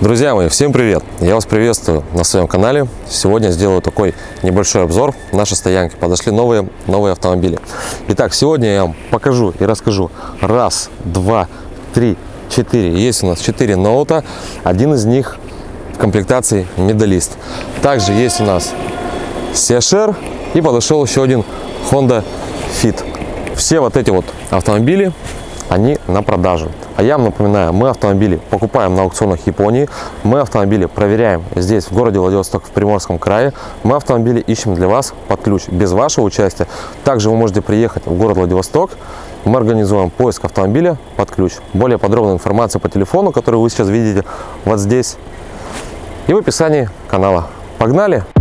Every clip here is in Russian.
Друзья мои, всем привет! Я вас приветствую на своем канале. Сегодня сделаю такой небольшой обзор нашей стоянки. Подошли новые, новые автомобили. Итак, сегодня я вам покажу и расскажу. Раз, два, три, четыре. Есть у нас четыре ноута. Один из них в комплектации медалист. Также есть у нас Сешер и подошел еще один Honda Fit. Все вот эти вот автомобили, они на продажу. А я вам напоминаю, мы автомобили покупаем на аукционах Японии, мы автомобили проверяем здесь, в городе Владивосток, в Приморском крае. Мы автомобили ищем для вас под ключ, без вашего участия. Также вы можете приехать в город Владивосток, мы организуем поиск автомобиля под ключ. Более подробная информация по телефону, который вы сейчас видите вот здесь и в описании канала. Погнали!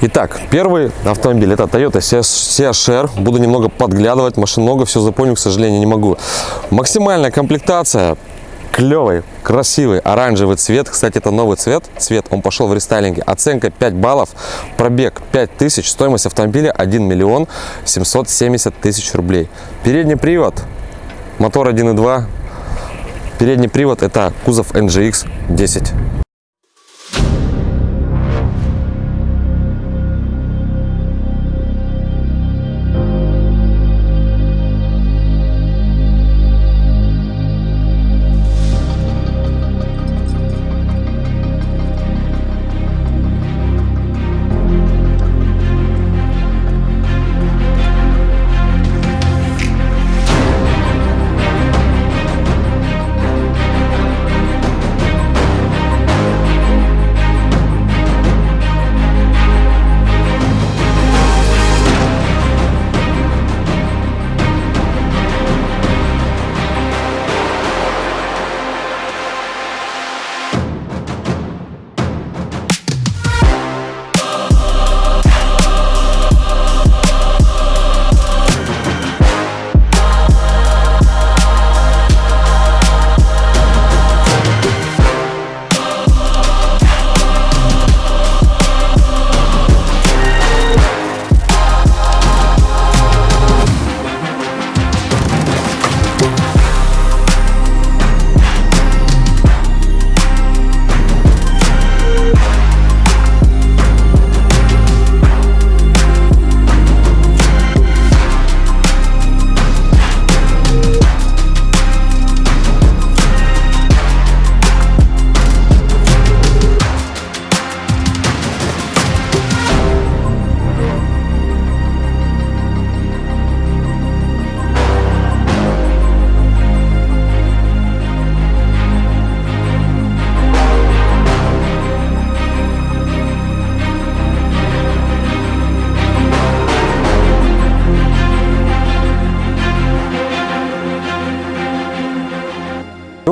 Итак, первый автомобиль это Toyota CHR. Буду немного подглядывать, машин много, все запомню, к сожалению, не могу. Максимальная комплектация, клевый, красивый оранжевый цвет. Кстати, это новый цвет. Цвет, он пошел в рестайлинге. Оценка 5 баллов, пробег 5000, стоимость автомобиля 1 миллион 770 тысяч рублей. Передний привод, мотор 1.2. Передний привод это кузов NGX 10.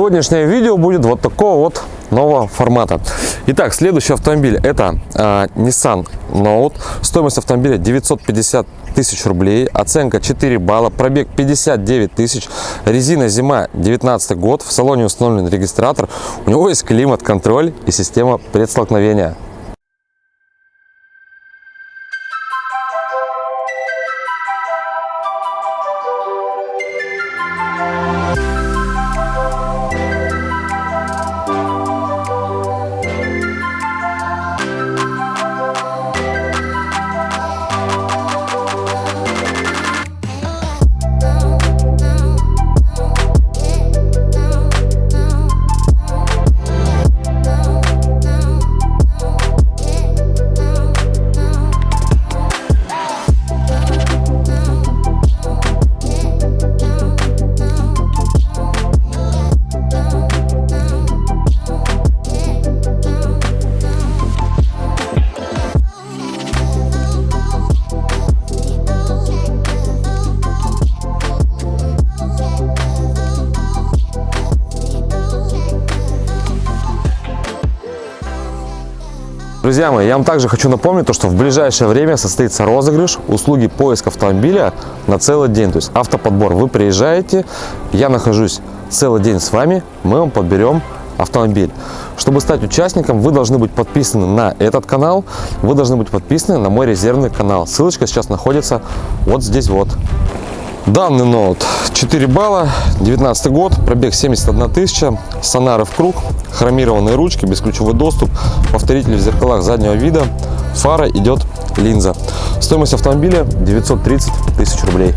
Сегодняшнее видео будет вот такого вот нового формата. Итак, следующий автомобиль это э, Nissan Note. Стоимость автомобиля 950 тысяч рублей. Оценка 4 балла. Пробег 59 тысяч. Резина зима 19 год. В салоне установлен регистратор. У него есть климат-контроль и система предстолкновения. Друзья мои, я вам также хочу напомнить, то, что в ближайшее время состоится розыгрыш услуги поиска автомобиля на целый день. То есть автоподбор. Вы приезжаете, я нахожусь целый день с вами, мы вам подберем автомобиль. Чтобы стать участником, вы должны быть подписаны на этот канал, вы должны быть подписаны на мой резервный канал. Ссылочка сейчас находится вот здесь вот. Данный ноут 4 балла, 19 год, пробег 71 тысяча, сонары в круг, хромированные ручки, бесключевой доступ, повторитель в зеркалах заднего вида, фара идет линза. Стоимость автомобиля 930 тысяч рублей.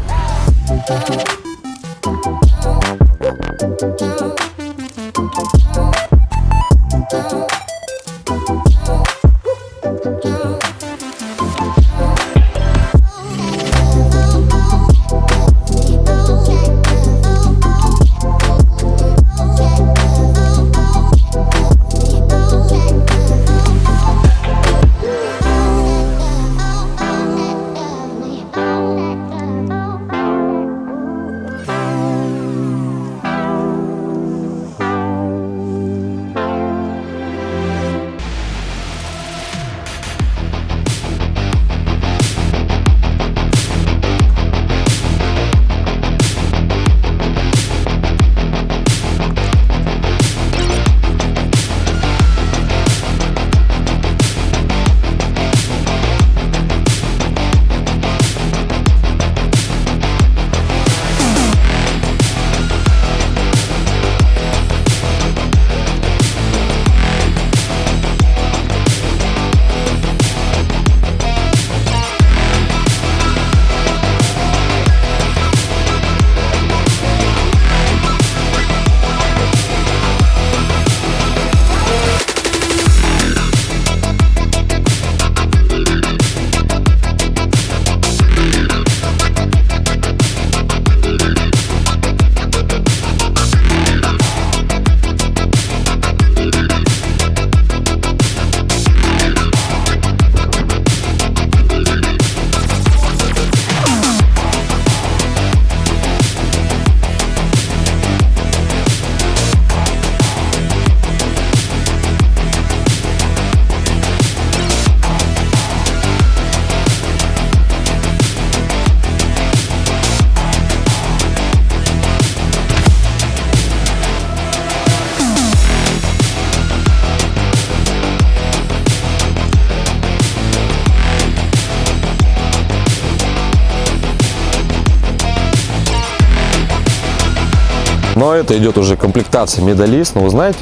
Но это идет уже комплектация медалист. Но вы знаете,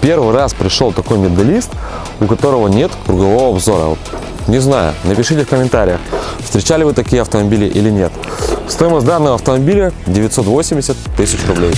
первый раз пришел такой медалист, у которого нет кругового обзора. Не знаю, напишите в комментариях, встречали вы такие автомобили или нет. Стоимость данного автомобиля 980 тысяч рублей.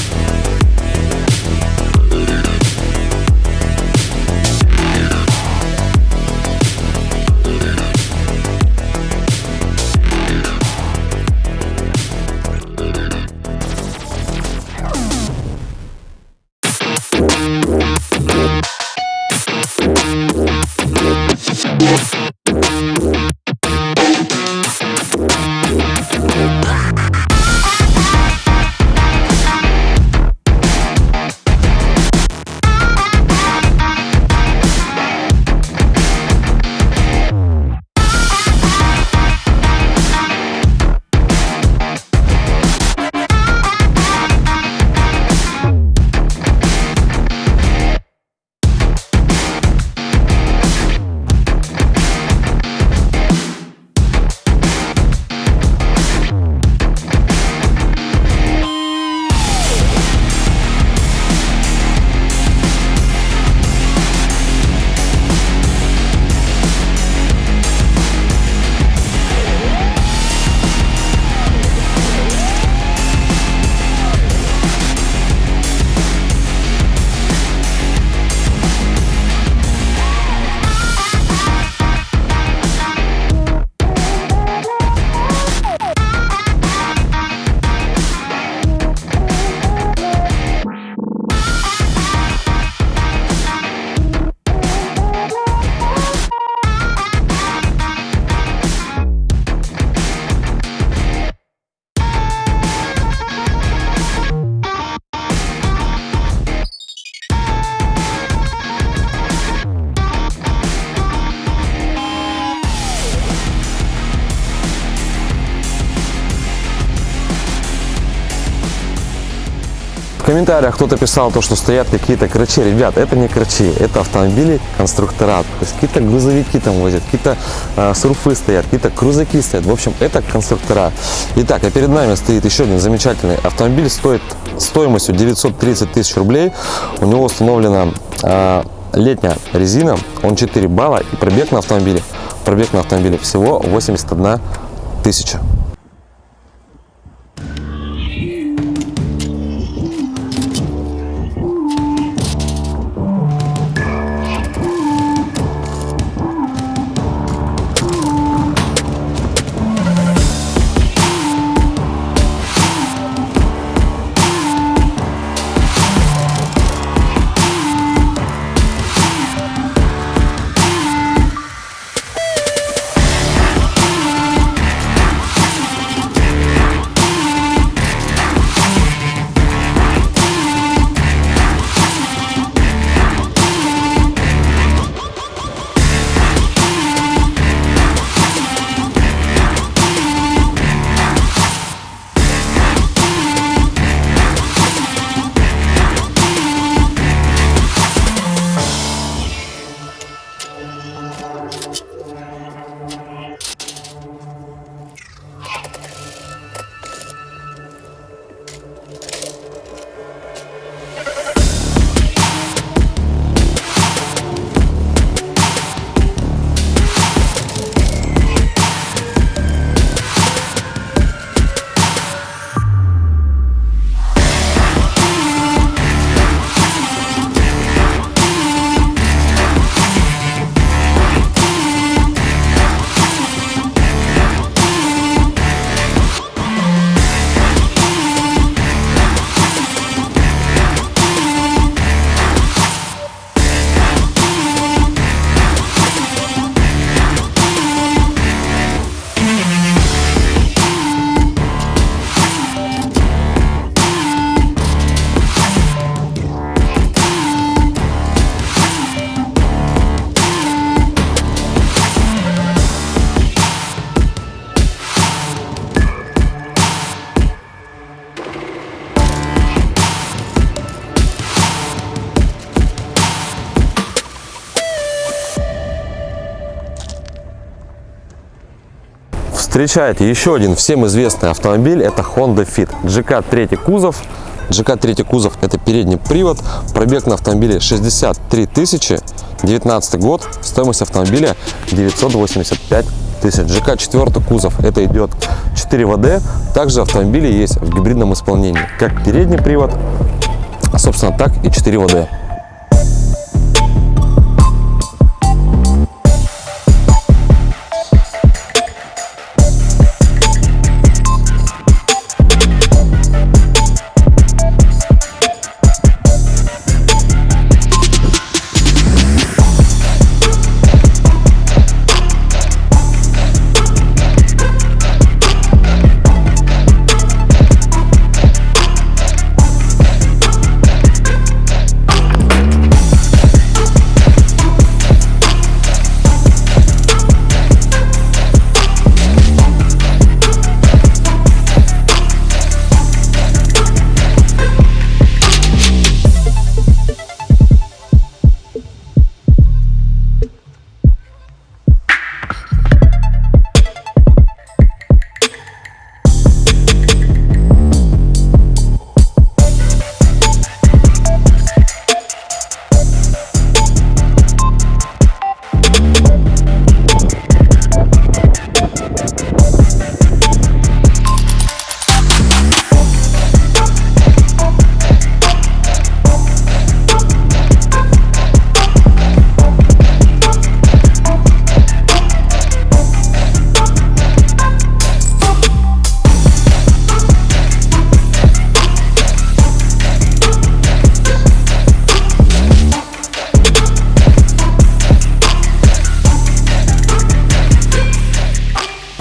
Комментариях кто-то писал то, что стоят какие-то крачи. Ребят, это не крачи, это автомобили конструктора. То есть какие-то грузовики там возят, какие-то э, сурфы стоят, какие-то крузаки стоят. В общем, это конструктора. Итак, а перед нами стоит еще один замечательный автомобиль. Стоит стоимостью 930 тысяч рублей. У него установлена э, летняя резина. Он 4 балла и пробег на автомобиле. Пробег на автомобиле всего 81 тысяча. Встречайте еще один всем известный автомобиль. Это Honda Fit. GK 3 кузов. GK 3 кузов это передний привод. Пробег на автомобиле 63 тысячи. 19 год. Стоимость автомобиля 985 тысяч. GK 4 кузов это идет 4 ВД. Также автомобили есть в гибридном исполнении. Как передний привод, собственно, так и 4 ВД.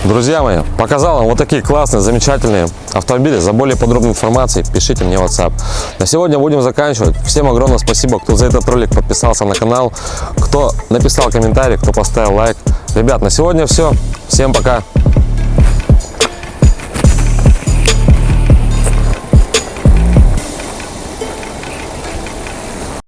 Друзья мои, показал вам вот такие классные, замечательные автомобили. За более подробной информацией пишите мне в WhatsApp. На сегодня будем заканчивать. Всем огромное спасибо, кто за этот ролик подписался на канал, кто написал комментарий, кто поставил лайк. Ребят, на сегодня все. Всем пока.